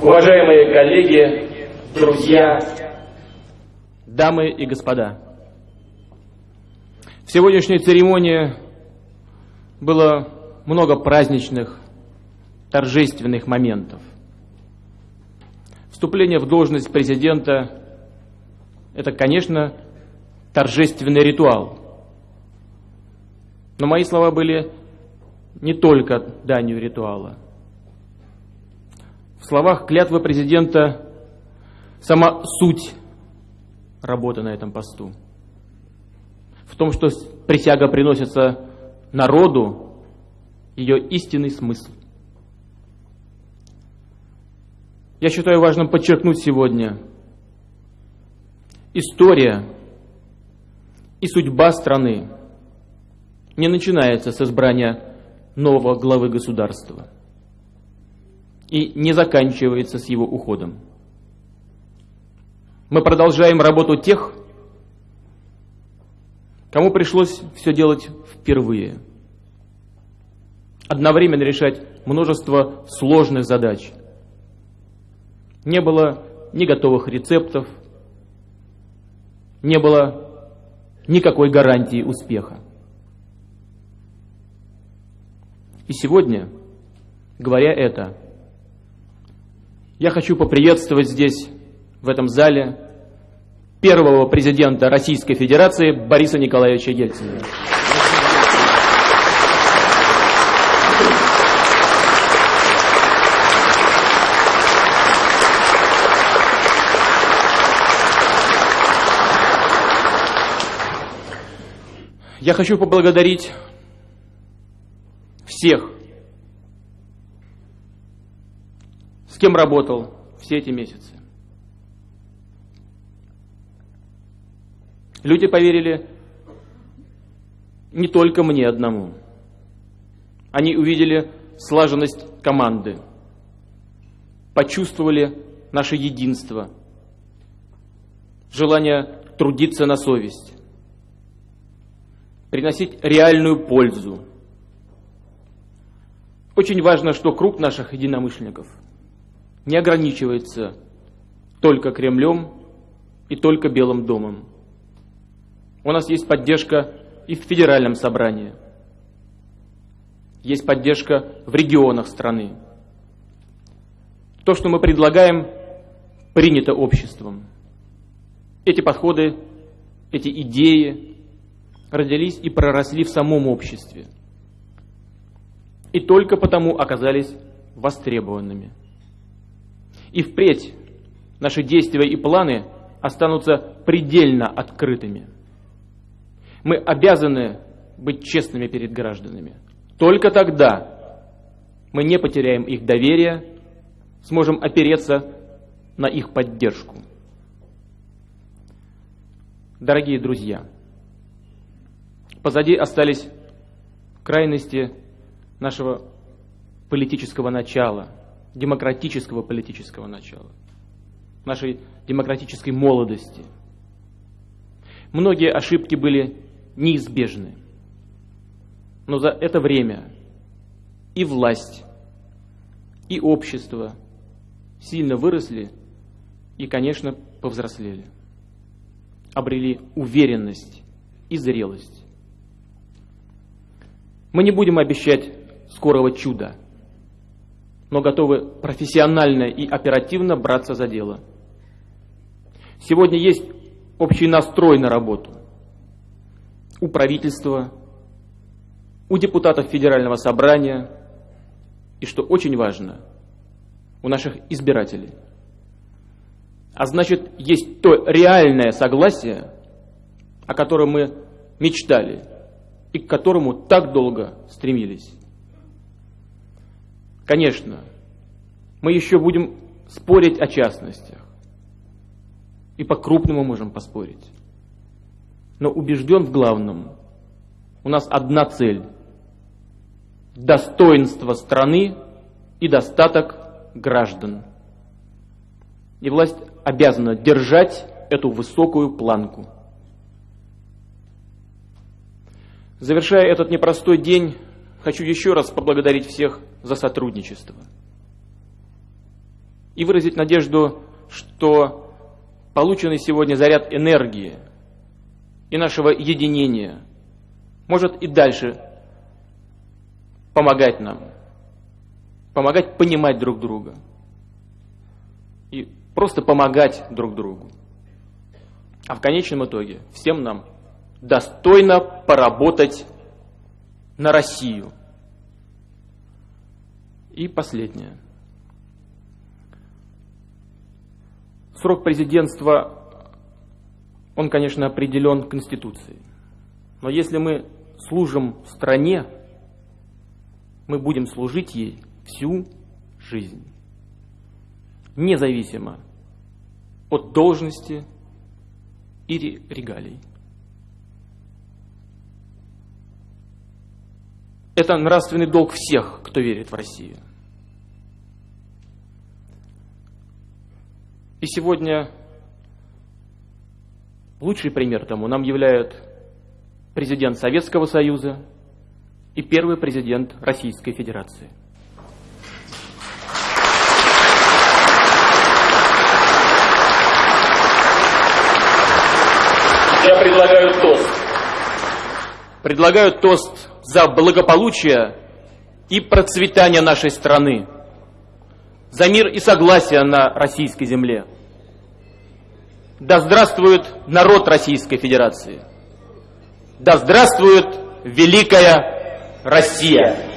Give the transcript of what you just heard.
Уважаемые коллеги, друзья, дамы и господа, в сегодняшней церемонии было много праздничных, торжественных моментов. Вступление в должность президента – это, конечно, торжественный ритуал. Но мои слова были не только данью ритуала. Словах клятвы президента сама суть работы на этом посту. В том, что присяга приносится народу, ее истинный смысл. Я считаю важным подчеркнуть сегодня, история и судьба страны не начинается с избрания нового главы государства и не заканчивается с его уходом. Мы продолжаем работу тех, кому пришлось все делать впервые. Одновременно решать множество сложных задач. Не было ни готовых рецептов, не было никакой гарантии успеха. И сегодня, говоря это, я хочу поприветствовать здесь, в этом зале, первого президента Российской Федерации Бориса Николаевича Ельцина. Я хочу поблагодарить всех, с кем работал все эти месяцы. Люди поверили не только мне одному. Они увидели слаженность команды, почувствовали наше единство, желание трудиться на совесть, приносить реальную пользу, очень важно, что круг наших единомышленников не ограничивается только Кремлем и только Белым домом. У нас есть поддержка и в федеральном собрании. Есть поддержка в регионах страны. То, что мы предлагаем, принято обществом. Эти подходы, эти идеи родились и проросли в самом обществе – и только потому оказались востребованными. И впредь наши действия и планы останутся предельно открытыми. Мы обязаны быть честными перед гражданами. Только тогда мы не потеряем их доверие, сможем опереться на их поддержку. Дорогие друзья, позади остались крайности нашего политического начала, демократического политического начала, нашей демократической молодости. Многие ошибки были неизбежны. Но за это время и власть, и общество сильно выросли и, конечно, повзрослели. Обрели уверенность и зрелость. Мы не будем обещать скорого чуда, но готовы профессионально и оперативно браться за дело. Сегодня есть общий настрой на работу у правительства, у депутатов Федерального собрания и, что очень важно, у наших избирателей. А значит, есть то реальное согласие, о котором мы мечтали и к которому так долго стремились. Конечно, мы еще будем спорить о частностях. И по-крупному можем поспорить. Но убежден в главном. У нас одна цель. Достоинство страны и достаток граждан. И власть обязана держать эту высокую планку. Завершая этот непростой день, хочу еще раз поблагодарить всех за сотрудничество. и выразить надежду, что полученный сегодня заряд энергии и нашего единения может и дальше помогать нам, помогать понимать друг друга и просто помогать друг другу. А в конечном итоге всем нам достойно поработать на Россию. И последнее. Срок президентства, он, конечно, определен Конституцией. Но если мы служим стране, мы будем служить ей всю жизнь. Независимо от должности и регалий. Это нравственный долг всех, кто верит в Россию. И сегодня лучший пример тому нам являет президент Советского Союза и первый президент Российской Федерации. Я предлагаю тост. Предлагаю тост за благополучие и процветание нашей страны за мир и согласие на российской земле. Да здравствует народ Российской Федерации! Да здравствует Великая Россия!